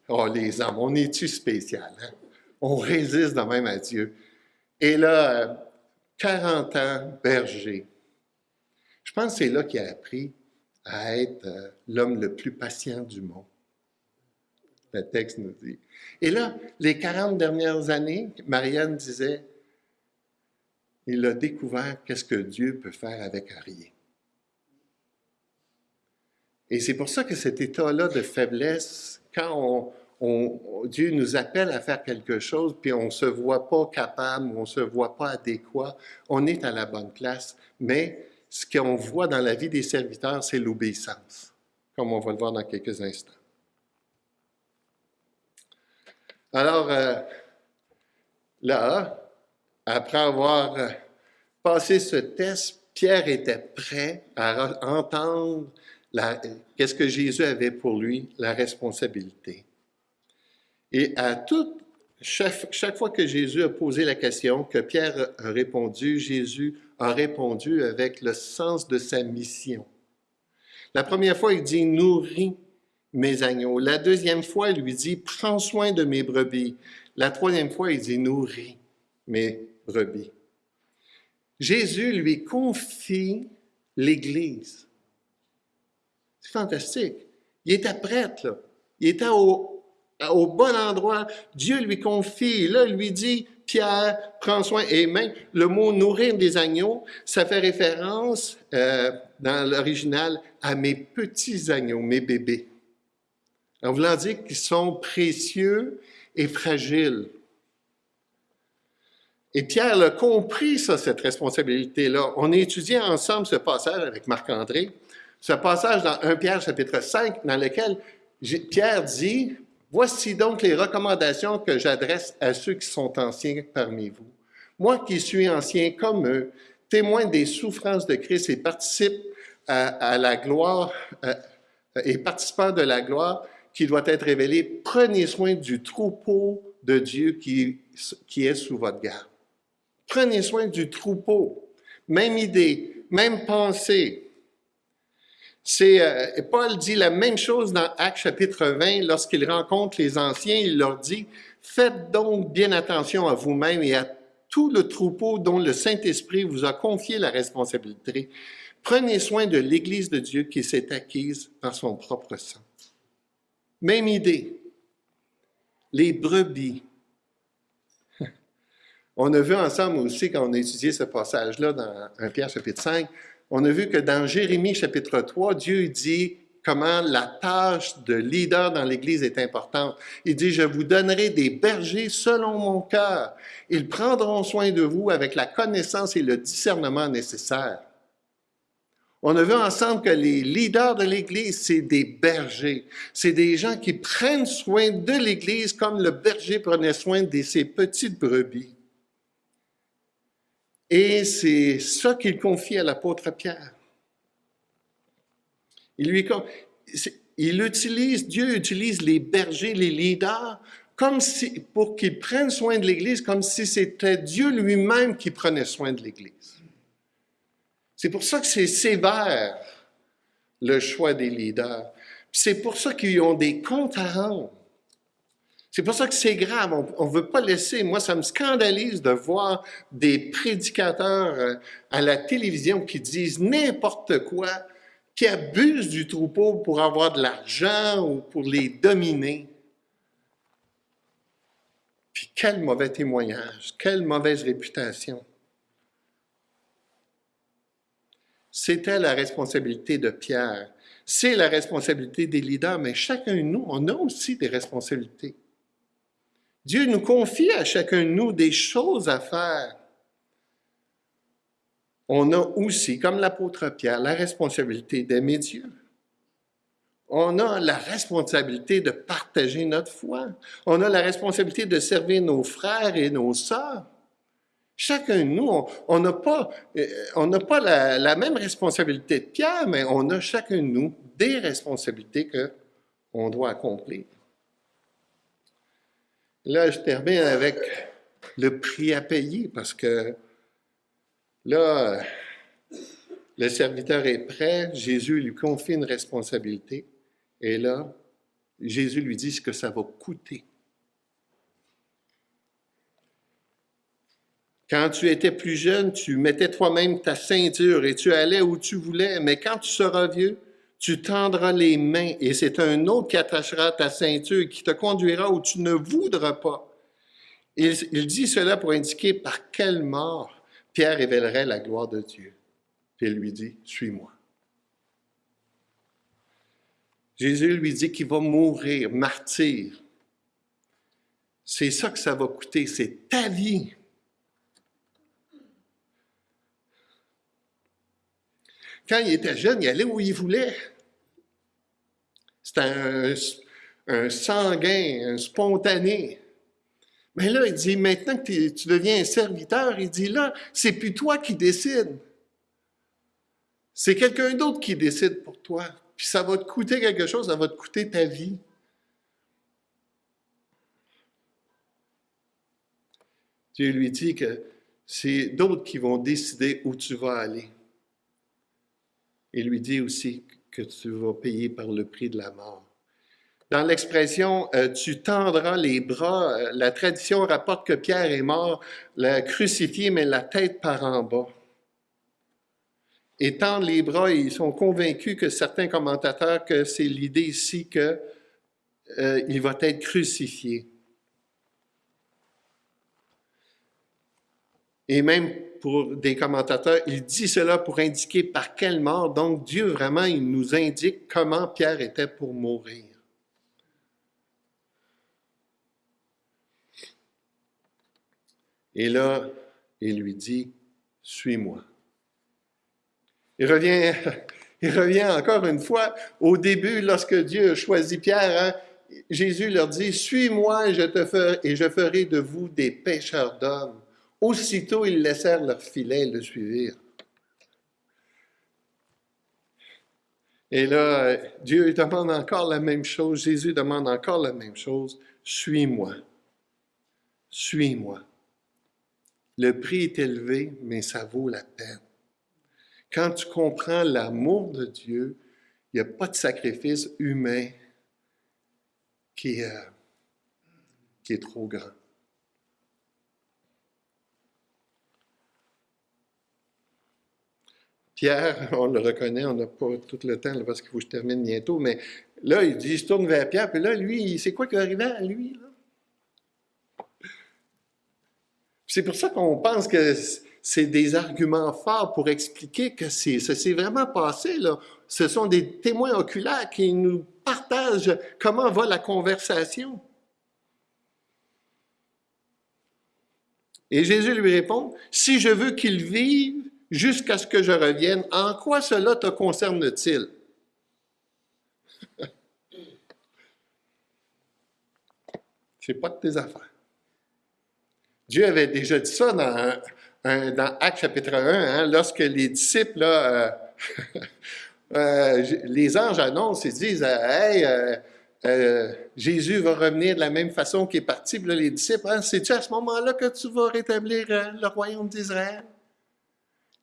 A: Oh, les hommes, on est-tu spécial? Hein? On résiste de même à Dieu. Et là, 40 ans, berger. Je pense que c'est là qu'il a appris à être euh, l'homme le plus patient du monde. Le texte nous dit. Et là, les 40 dernières années, Marianne disait, il a découvert qu'est-ce que Dieu peut faire avec rien. Et c'est pour ça que cet état-là de faiblesse, quand Dieu nous appelle à faire quelque chose, puis on ne se voit pas capable, on ne se voit pas adéquat, on est à la bonne place. Mais ce qu'on voit dans la vie des serviteurs, c'est l'obéissance, comme on va le voir dans quelques instants. Alors, euh, là, après avoir euh, passé ce test, Pierre était prêt à entendre qu'est-ce que Jésus avait pour lui, la responsabilité. Et à chaque, chaque, fois que Jésus a posé la question, que Pierre a répondu, Jésus a répondu avec le sens de sa mission. La première fois, il dit « nourris mes agneaux ». La deuxième fois, il lui dit « prends soin de mes brebis ». La troisième fois, il dit « nourris mes brebis ». Jésus lui confie l'Église. C'est fantastique. Il était prêtre, là. Il était au, au bon endroit. Dieu lui confie, là, lui dit, Pierre, prends soin. Et même le mot nourrir des agneaux, ça fait référence euh, dans l'original à mes petits agneaux, mes bébés. En voulant dire qu'ils sont précieux et fragiles. Et Pierre a compris ça, cette responsabilité-là. On a étudié ensemble ce passage avec Marc-André, ce passage dans 1 Pierre chapitre 5, dans lequel Pierre dit, Voici donc les recommandations que j'adresse à ceux qui sont anciens parmi vous. Moi qui suis ancien comme eux, témoin des souffrances de Christ et participe à, la gloire euh, et participant de la gloire qui doit être révélée, prenez soin du troupeau de Dieu qui, qui est sous votre garde. Prenez soin du troupeau. Même idée, même pensée. C'est, euh, Paul dit la même chose dans Actes chapitre 20 lorsqu'il rencontre les anciens, il leur dit, faites donc bien attention à vous-même et à tout le troupeau dont le Saint-Esprit vous a confié la responsabilité. Prenez soin de l'Église de Dieu qui s'est acquise par son propre sang. Même idée. Les brebis. On a vu ensemble aussi, quand on a étudié ce passage-là dans 1 Pierre chapitre 5, on a vu que dans Jérémie chapitre 3, Dieu dit comment la tâche de leader dans l'Église est importante. Il dit, je vous donnerai des bergers selon mon cœur. Ils prendront soin de vous avec la connaissance et le discernement nécessaires. On a vu ensemble que les leaders de l'Église, c'est des bergers. C'est des gens qui prennent soin de l'Église comme le berger prenait soin de ses petites brebis. Et c'est ça qu'il confie à l'apôtre Pierre. Il utilise, Dieu utilise les bergers, les leaders, comme si, pour qu'ils prennent soin de l'Église, comme si c'était Dieu lui-même qui prenait soin de l'Église. C'est pour ça que c'est sévère, le choix des leaders. C'est pour ça qu'ils ont des comptes à rendre. C'est pour ça que c'est grave. On ne veut pas laisser. Moi, ça me scandalise de voir des prédicateurs euh, à la télévision qui disent n'importe quoi, qui abusent du troupeau pour avoir de l'argent ou pour les dominer. Puis quel mauvais témoignage, quelle mauvaise réputation. C'était la responsabilité de Pierre. C'est la responsabilité des leaders, mais chacun de nous, on a aussi des responsabilités. Dieu nous confie à chacun de nous des choses à faire. On a aussi, comme l'apôtre Pierre, la responsabilité d'aimer Dieu. On a la responsabilité de partager notre foi. On a la responsabilité de servir nos frères et nos sœurs. Chacun de nous, on n'a pas, on pas la, la, même responsabilité de Pierre, mais on a chacun de nous des responsabilités qu'on doit accomplir. Là, je termine avec le prix à payer parce que là, le serviteur est prêt, Jésus lui confie une responsabilité et là, Jésus lui dit ce que ça va coûter. Quand tu étais plus jeune, tu mettais toi-même ta ceinture et tu allais où tu voulais, mais quand tu seras vieux, tu tendras les mains et c'est un autre qui attachera ta ceinture, qui te conduira où tu ne voudras pas. Il, il dit cela pour indiquer par quelle mort Pierre révélerait la gloire de Dieu. Puis il lui dit, suis-moi. Jésus lui dit qu'il va mourir, martyr. C'est ça que ça va coûter, c'est ta vie. Quand il était jeune, il allait où il voulait. C'était un, sanguin, un spontané. Mais là, il dit, maintenant que tu deviens un serviteur, il dit, là, c'est plus toi qui décides. C'est quelqu'un d'autre qui décide pour toi. Puis ça va te coûter quelque chose, ça va te coûter ta vie. Dieu lui dit que c'est d'autres qui vont décider où tu vas aller. Il lui dit aussi que tu vas payer par le prix de la mort. Dans l'expression euh, tu tendras les bras, euh, la tradition rapporte que Pierre est mort, la crucifié, mais la tête par en bas. Et tendre les bras, ils sont convaincus que certains commentateurs que c'est l'idée ici qu'il euh, va être crucifié. Et même pour des commentateurs, il dit cela pour indiquer par quelle mort. Donc Dieu vraiment, il nous indique comment Pierre était pour mourir. Et là, il lui dit, suis-moi. Il revient, il revient encore une fois au début, lorsque Dieu a choisi Pierre, hein, Jésus leur dit, suis-moi et je te ferai, et je ferai de vous des pêcheurs d'hommes. Aussitôt, ils laissèrent leur filet et le suivirent. Et là, Dieu demande encore la même chose, Jésus demande encore la même chose, suis-moi, suis-moi. Le prix est élevé, mais ça vaut la peine. Quand tu comprends l'amour de Dieu, il n'y a pas de sacrifice humain qui est, qui est trop grand. Pierre, on le reconnaît, on n'a pas tout le temps parce qu'il faut que je termine bientôt, mais là, il dit, se tourne vers Pierre, puis là, lui, c'est quoi qui est arrivé à lui? C'est pour ça qu'on pense que c'est des arguments forts pour expliquer que ça s'est vraiment passé. Là. Ce sont des témoins oculaires qui nous partagent comment va la conversation. Et Jésus lui répond, si je veux qu'il vive jusqu'à ce que je revienne, en quoi cela te concerne-t-il? C'est pas de tes affaires. Dieu avait déjà dit ça dans, dans Actes chapitre 1, hein, lorsque les disciples, euh, euh, les anges annoncent, ils disent Hey, euh, Jésus va revenir de la même façon qu'il est parti. Puis les disciples, hein, c'est-tu à ce moment-là que tu vas rétablir le royaume d'Israël?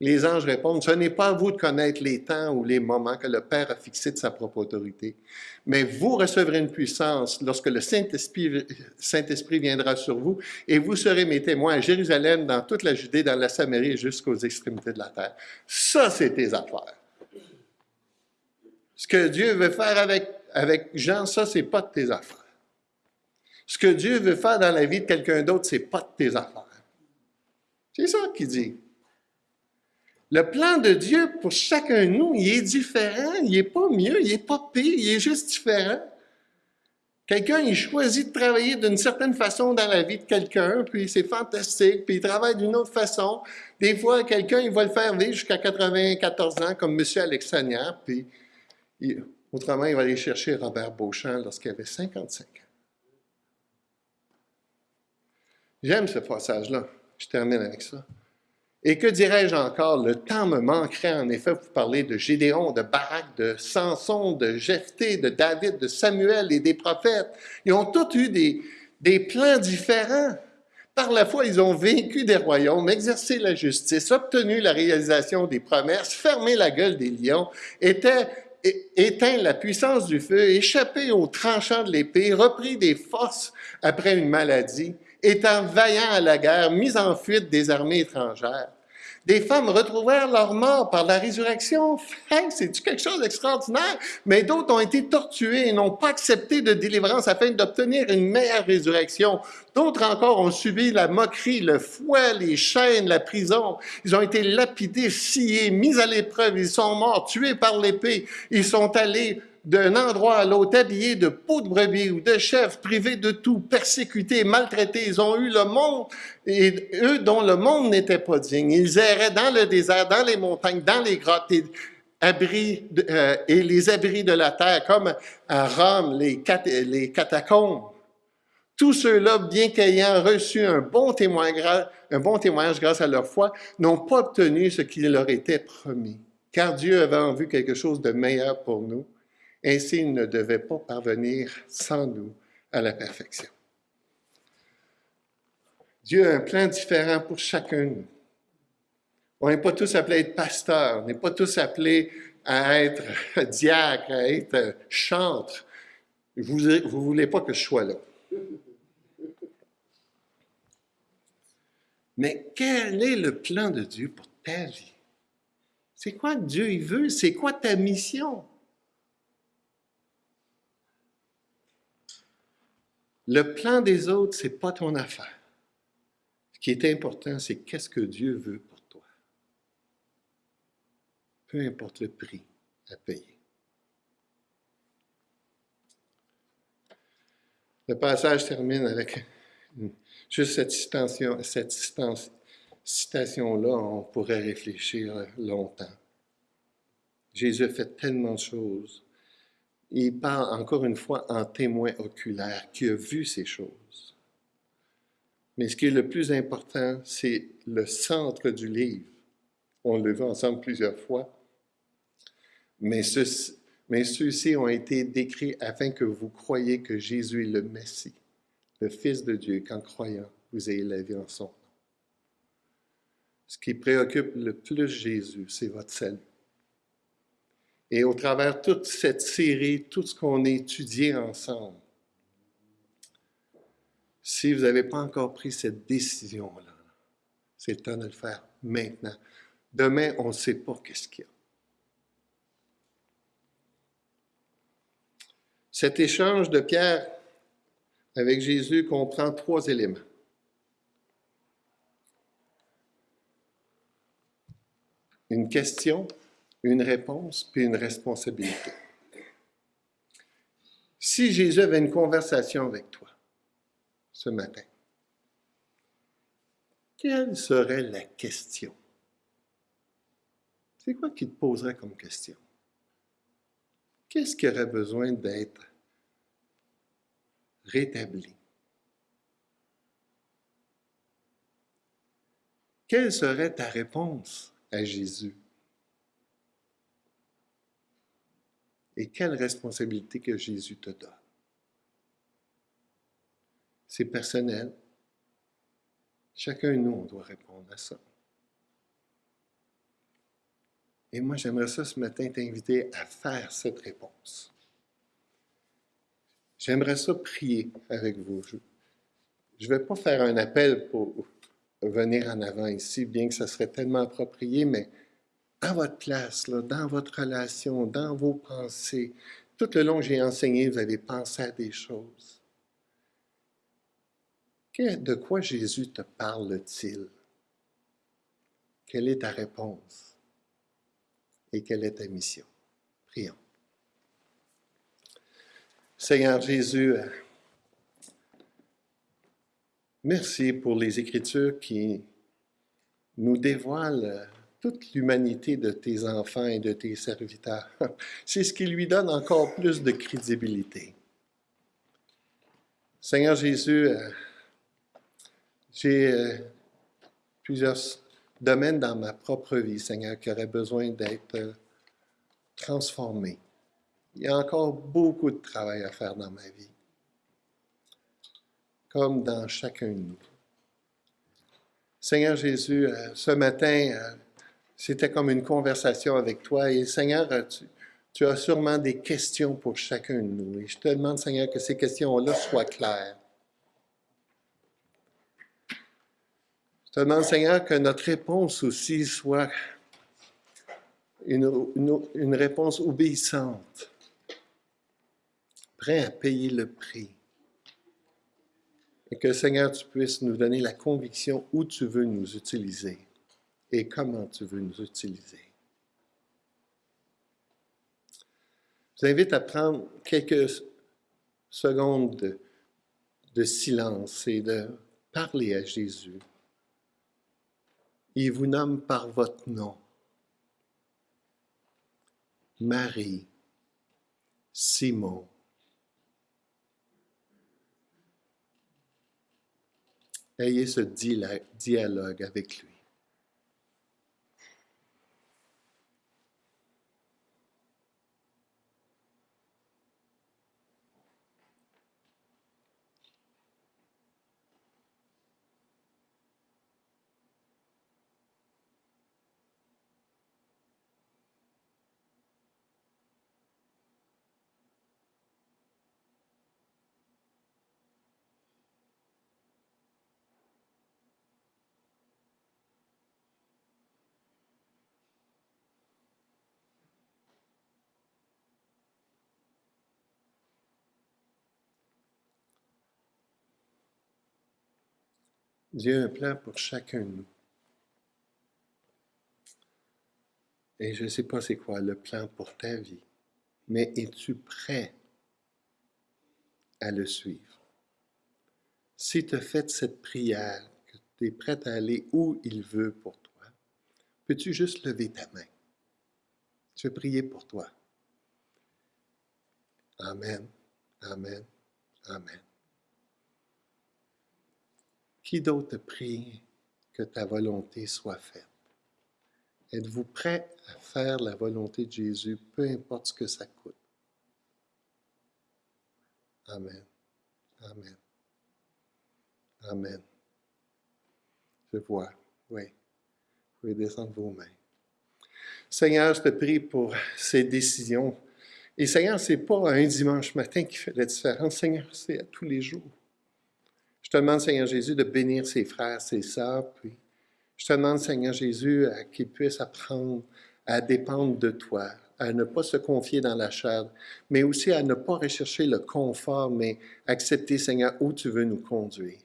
A: Les anges répondent, ce n'est pas à vous de connaître les temps ou les moments que le Père a fixés de sa propre autorité, mais vous recevrez une puissance lorsque le Saint-Esprit Saint viendra sur vous, et vous serez mes témoins à Jérusalem, dans toute la Judée, dans la Samarie jusqu'aux extrémités de la terre. Ça, c'est tes affaires. Ce que Dieu veut faire avec, avec Jean, ça, c'est pas de tes affaires. Ce que Dieu veut faire dans la vie de quelqu'un d'autre, c'est pas de tes affaires. C'est ça qu'il dit. Le plan de Dieu pour chacun de nous, il est différent, il n'est pas mieux, il n'est pas pire, il est juste différent. Quelqu'un, il choisit de travailler d'une certaine façon dans la vie de quelqu'un, puis c'est fantastique, puis il travaille d'une autre façon. Des fois, quelqu'un, il va le faire vivre jusqu'à 94 ans, comme M. Alexandria, puis autrement, il va aller chercher Robert Beauchamp lorsqu'il avait 55 ans. J'aime ce passage-là. Je termine avec ça. Et que dirais-je encore? Le temps me manquerait en effet pour parler de Gédéon, de Barak, de Samson, de Jephthé, de David, de Samuel et des prophètes. Ils ont tous eu des, des plans différents. Par la foi, ils ont vaincu des royaumes, exercé la justice, obtenu la réalisation des promesses, fermé la gueule des lions, éteint la puissance du feu, échappé aux tranchants de l'épée, repris des forces après une maladie, étant vaillant à la guerre, mis en fuite des armées étrangères. Des femmes retrouvèrent leur mort par la résurrection. c'est quelque chose d'extraordinaire? Mais d'autres ont été torturés et n'ont pas accepté de délivrance afin d'obtenir une meilleure résurrection. D'autres encore ont subi la moquerie, le fouet, les chaînes, la prison. Ils ont été lapidés, sciés, mis à l'épreuve. Ils sont morts, tués par l'épée. Ils sont allés d'un endroit à l'autre, habillés de peau de brebis ou de chefs, privés de tout, persécutés, maltraités. Ils ont eu le monde, et eux dont le monde n'était pas digne. Ils erraient dans le désert, dans les montagnes, dans les grottes, et, abris euh, et les abris de la terre, comme à Rome, les, catacombes. Tous ceux-là, bien qu'ayant reçu un bon, témoignage, un bon témoignage grâce à leur foi, n'ont pas obtenu ce qui leur était promis, car Dieu avait en vue quelque chose de meilleur pour nous ainsi, il ne devait pas parvenir sans nous à la perfection. Dieu a un plan différent pour chacun. On n'est pas tous appelés à être pasteurs, on n'est pas tous appelés à être diacre, à être chantre. Vous ne voulez pas que je sois là. Mais quel est le plan de Dieu pour ta vie? C'est quoi Dieu veut? C'est quoi ta mission? Le plan des autres, c'est pas ton affaire. Qui est important, c'est qu'est-ce que Dieu veut pour toi? Peu importe le prix à payer. Le passage termine avec juste cette citation, cette citation-là, on pourrait réfléchir longtemps. Jésus fait tellement de choses il parle encore une fois en témoin oculaire qui a vu ces choses. Mais ce qui est le plus important, c'est le centre du livre. On le vu ensemble plusieurs fois. Mais, ceux-ci ont été décrits afin que vous croyiez que Jésus est le Messie, le Fils de Dieu, qu'en croyant, vous ayez la vie en son nom. Ce qui préoccupe le plus Jésus, c'est votre salut. Et au travers toute cette série, tout ce qu'on a étudié ensemble, si vous n'avez pas encore pris cette décision-là, c'est le temps de le faire maintenant. Demain, on ne sait pas qu'est-ce qu'il y a. Cet échange de Pierre avec Jésus comprend trois éléments. Une question, une réponse puis une responsabilité. Si Jésus avait une conversation avec toi ce matin, quelle serait la question? C'est quoi qu'il te poserait comme question? Qu'est-ce qui aurait besoin d'être rétabli? Quelle serait ta réponse à Jésus? et quelle responsabilité que Jésus te donne? C'est personnel. Chacun de nous, on doit répondre à ça. Et moi, j'aimerais ça ce matin t'inviter à faire cette réponse. J'aimerais ça prier avec vous. Je ne vais pas faire un appel pour venir en avant ici, bien que ça serait tellement approprié, mais à votre place, là, dans votre relation, dans vos pensées. Tout le long j'ai enseigné, vous avez pensé à des choses. De quoi Jésus te parle-t-il? Quelle est ta réponse? Et quelle est ta mission? Prions. Seigneur Jésus, euh, merci pour les Écritures qui nous dévoilent toute l'humanité de tes enfants et de tes serviteurs. C'est ce qui lui donne encore plus de crédibilité. Seigneur Jésus, euh, j'ai euh, plusieurs domaines dans ma propre vie, Seigneur, qui auraient besoin d'être euh, transformés. Il y a encore beaucoup de travail à faire dans ma vie, comme dans chacun de nous. Seigneur Jésus, euh, ce matin, c'était comme une conversation avec toi et Seigneur, tu as sûrement des questions pour chacun de nous. Et je te demande, Seigneur, que ces questions-là soient claires. Demande, Seigneur, que notre réponse aussi soit une, réponse obéissante, prêt à payer le prix. Et que, Seigneur, tu puisses nous donner la conviction où tu veux nous utiliser et comment tu veux nous utiliser. Je vous invite à prendre quelques secondes de, silence et de parler à Jésus. Il vous nomme par votre nom. Marie, Simon. Ayez ce dialogue avec lui. Dieu a un plan pour chacun de nous. Et je ne sais pas c'est quoi le plan pour ta vie, mais es-tu prêt à le suivre? Si tu as fait cette prière, que tu es prêt à aller où il veut pour toi, peux-tu juste lever ta main? Je vais prier pour toi? Amen, Amen, Amen. Qui d'autre prie que ta volonté soit faite? Êtes-vous prêt à faire la volonté de Jésus, peu importe ce que ça coûte? Amen. Amen. Amen. Je vois. Oui. Vous pouvez descendre vos mains. Seigneur, je te prie pour ces décisions. Et Seigneur, ce n'est pas un dimanche matin qui fait la différence. Seigneur, c'est à tous les jours. Je te demande, Seigneur Jésus, de bénir ses frères, ses sœurs, puis je te demande, Seigneur Jésus, qu'ils puissent apprendre à dépendre de toi, à ne pas se confier dans la chair, mais aussi à ne pas rechercher le confort, mais accepter, Seigneur, où tu veux nous conduire.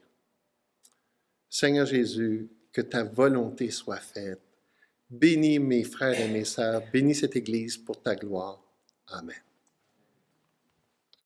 A: Seigneur Jésus, que ta volonté soit faite. Bénis mes frères et mes sœurs, bénis cette Église pour ta gloire. Amen.